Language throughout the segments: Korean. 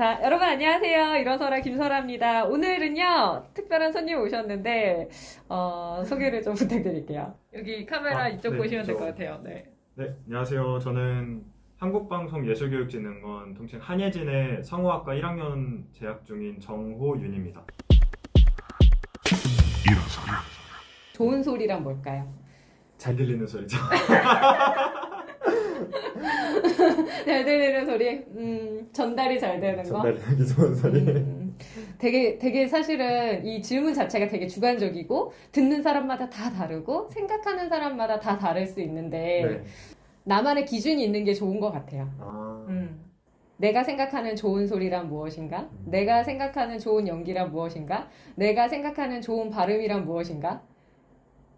자, 여러분 안녕하세요. 일어서라 김설아입니다. 오늘은요, 특별한 손님 오셨는데, 어, 소개를 좀 부탁드릴게요. 여기 카메라 아, 이쪽 네, 보시면 될 저- 것 같아요. 네. 네, 안녕하세요. 저는 한국방송예술교육진흥원 통칭 한예진의 성우학과 1학년 재학 중인 정호윤입니다. 좋은 소리란 뭘까요? 잘 들리는 소리죠. 잘 들리는 소리? 음, 전달이 잘 되는 거? 전달되기 좋은 소리. 음, 되게, 되게 사실은 이 질문 자체가 되게 주관적이고, 듣는 사람마다 다 다르고, 생각하는 사람마다 다 다를 수 있는데, 네. 나만의 기준이 있는 게 좋은 것 같아요. 아, 음. 내가 생각하는 좋은 소리란 무엇인가? 음. 내가 생각하는 좋은 연기란 무엇인가? 내가 생각하는 좋은 발음이란 무엇인가?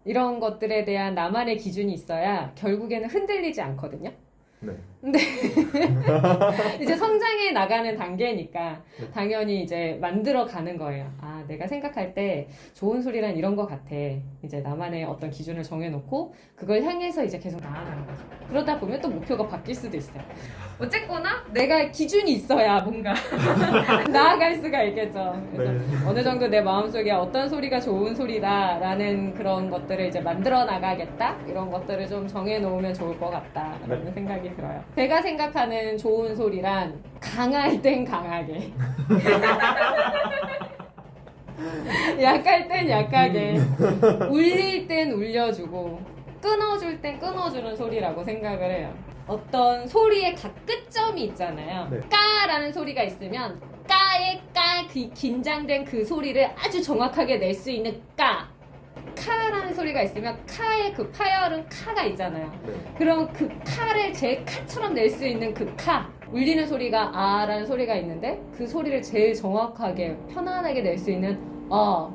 이런 것들에 대한 나만의 기준이 있어야 결국에는 흔들리지 않거든요. 네. 이제 성장해 나가는 단계니까 네. 당연히 이제 만들어 가는 거예요. 아, 내가 생각할 때 좋은 소리란 이런 것 같아. 이제 나만의 어떤 기준을 정해놓고 그걸 향해서 이제 계속 나아가는 거죠. 그러다 보면 또 목표가 바뀔 수도 있어요. 어쨌거나 내가 기준이 있어야 뭔가 나아갈 수가 있겠죠. 그래서 네. 어느 정도 내 마음속에 어떤 소리가 좋은 소리다라는 그런 것들을 이제 만들어 나가겠다 이런 것들을 좀 정해 놓으면 좋을 것 같다라는 네. 생각이 들어요. 제가 생각하는 좋은 소리란 강할 땐 강하게, 약할 땐 약하게, 울릴 땐 울려주고, 끊어줄 땐 끊어주는 소리라고 생각을 해요. 어떤 소리의 각 끝점이 있잖아요. 네. 까라는 소리가 있으면 까의 까, 그 긴장된 그 소리를 아주 정확하게 낼 수 있는 까. 카라는 소리가 있으면 카의 그 파열은 카가 있잖아요. 네. 그럼 그 카를 제 카처럼 낼 수 있는 그 카. 울리는 소리가 아 라는 소리가 있는데 그 소리를 제일 정확하게 편안하게 낼 수 있는 어.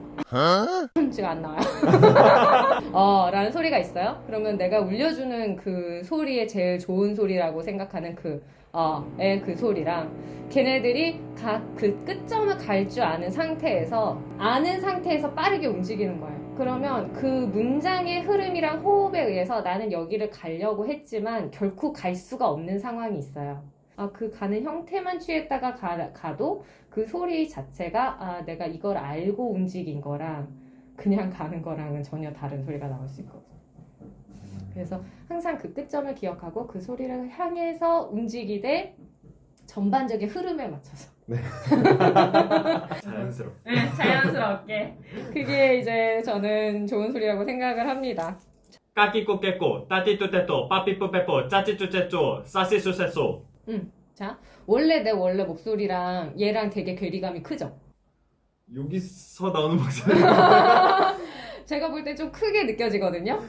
지가 안 나와요. 어, 라는 소리가 있어요. 그러면 내가 울려주는 그 소리의 제일 좋은 소리라고 생각하는 그, 어,의 그 소리랑 걔네들이 각 그 끝점을 갈 줄 아는 상태에서, 아는 상태에서 빠르게 움직이는 거예요. 그러면 그 문장의 흐름이랑 호흡에 의해서 나는 여기를 가려고 했지만 결코 갈 수가 없는 상황이 있어요. 아, 그 가는 형태만 취했다가 가, 가 도 그 소리 자체가 아, 내가 이걸 알고 움직인 거랑 그냥 가는 거랑은 전혀 다른 소리가 나올 수 있거든요. 그래서 항상 그 끝점을 기억하고 그 소리를 향해서 움직이되 전반적인 흐름에 맞춰서. 자연스럽게. 네, 자연스럽게. 그게 이제 저는 좋은 소리라고 생각을 합니다. 까끼꼬 깨꼬, 따띠뚜 떼또, 빠삐뿌 빼뽀, 짜찌쭈 째쪼, 싸시수 쎄 쏘. 자, 원래 내 원래 목소리랑 얘랑 되게 괴리감이 크죠? 여기서 나오는 목소리. 제가 볼 때 좀 크게 느껴지거든요.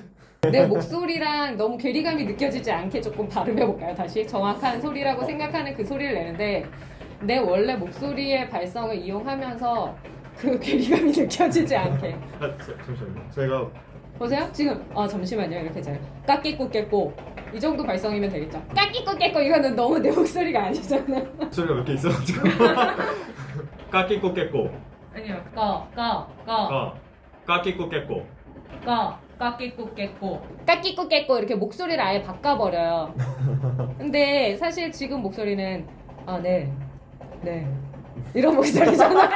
내 목소리랑 너무 괴리감이 느껴지지 않게 조금 발음해볼까요? 다시 정확한 소리라고 생각하는 그 소리를 내는데 내 원래 목소리의 발성을 이용하면서 그 괴리감이 느껴지지 않게 아, 저- 잠시만요. 제가 보세요. 지금 아 잠시만요. 이렇게 잘. 까끼꼬 깨꼬 이 정도 발성이면 되겠죠. 까끼꼬 깨꼬 이거는 너무 내 목소리가 아니잖아. 목소리가 몇 개 있어가지고. 까끼꼬 깨꼬, 아니요. 까까까 까, 까끼꼬 깨꼬. 까 까끼꼬 깨꼬 까끼꼬 깨꼬 이렇게 목소리를 아예 바꿔버려요. 근데 사실 지금 목소리는 아네네. 이런 목소리잖아요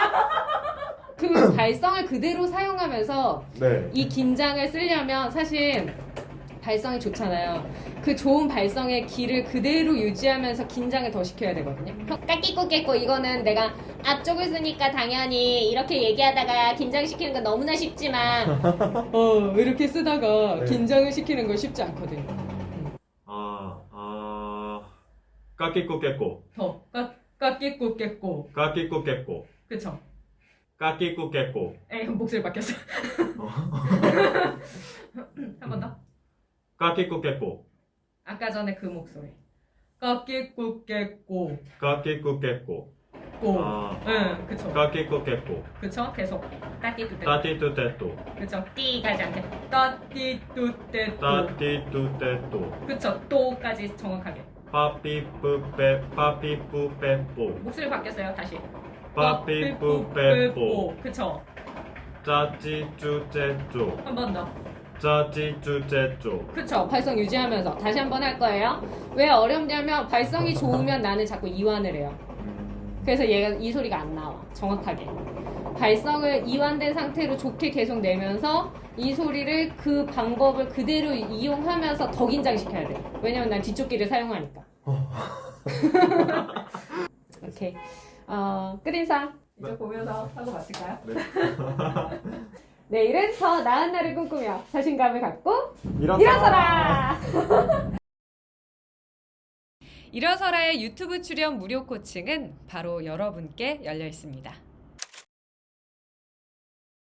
그 발성을 그대로 사용하면서 네. 이 긴장을 쓰려면 사실 발성이 좋잖아요 그 좋은 발성의 길을 그대로 유지하면서 긴장을 더 시켜야 되거든요 까끼꼬 깨꼬 이거는 내가 앞쪽을 쓰니까 당연히 이렇게 얘기하다가 긴장시키는 건 너무나 쉽지만 어 이렇게 쓰다가 네. 긴장을 시키는 건 쉽지 않거든요. 아, 아, 까끼꼬 깨꼬, 더 까, 까끼꼬 깨꼬 까끼꼬 깨꼬, 그쵸? 까끼꼬 깨꼬. 에이 목소리 바뀌었어. 어. 한번 더. 까끼꼬 깨꼬, 아까 전에 그 목소리. 까끼꼬 깨꼬 까끼꼬 깨꼬. 꼬. 아, 응 그쵸. 까끼꼬 깨꼬. 그쵸? 계속 까띠뚜 떼. 따띠뚜 떼또, 그쵸? 띠 가지 않게. 까띠뚜 떼 또. 따띠뚜 떼또. 그쵸? 또까지 정확하게. 빠삐뿌 빼, 빠삐뿌 빼뽀. 목소리 바뀌었어요 다시. 빠삐뿌 빼뽀. 그쵸? 짜찌쭈 째쪼. 한번 더. 짜찌쭈 째쪼. 그쵸 발성 유지하면서 다시 한 번 할 거예요 왜 어렵냐면 발성이 좋으면 나는 자꾸 이완을 해요 그래서 얘가 이 소리가 안 나와. 정확하게. 발성을 이완된 상태로 좋게 계속 내면서 이 소리를 그 방법을 그대로 이용하면서 더 긴장시켜야 돼. 왜냐면 난 뒤쪽 귀를 사용하니까. 오케이. 어, 끝인사. 이쪽 네. 보면서 하고 마칠까요? 네. 내일은 더 나은 날을 꿈꾸며 자신감을 갖고 일어서. 일어서라! 일어서라의 유튜브 출연 무료 코칭은 바로 여러분께 열려 있습니다.